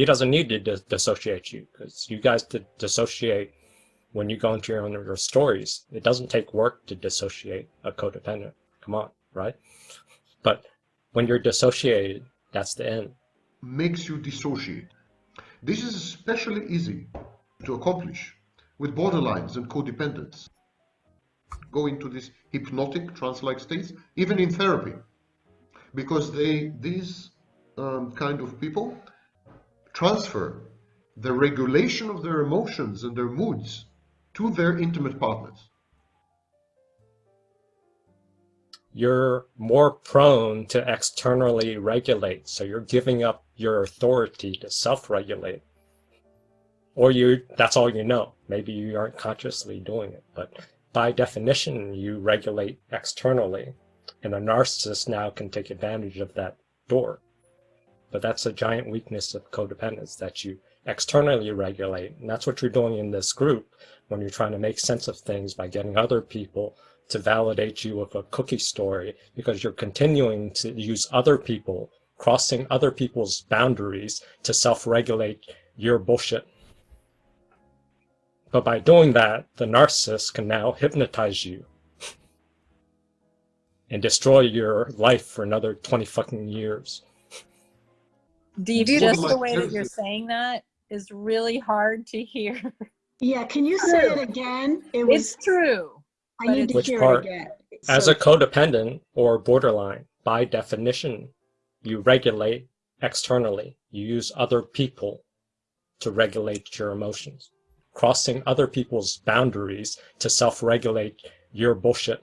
he doesn't need to dis dissociate you because you guys did dissociate when you go into your own your stories. It doesn't take work to dissociate a codependent. Come on, right? But when you're dissociated, that's the end. Makes you dissociate. This is especially easy to accomplish with borderlines and codependents. Go into these hypnotic trance-like states, even in therapy, because they these um, kind of people transfer the regulation of their emotions and their moods to their intimate partners. You're more prone to externally regulate, so you're giving up your authority to self-regulate. Or you that's all you know. Maybe you aren't consciously doing it, but by definition you regulate externally. And a narcissist now can take advantage of that door. But that's a giant weakness of codependence that you externally regulate. And that's what you're doing in this group when you're trying to make sense of things by getting other people to validate you with a cookie story because you're continuing to use other people, crossing other people's boundaries to self-regulate your bullshit. But by doing that, the narcissist can now hypnotize you and destroy your life for another 20 fucking years. Deep, just the way that you're saying that is really hard to hear. Yeah, can you say it again? It was, it's true. I need to Which hear part? it again. As So- a codependent or borderline, by definition, you regulate externally. You use other people to regulate your emotions. Crossing other people's boundaries to self-regulate your bullshit.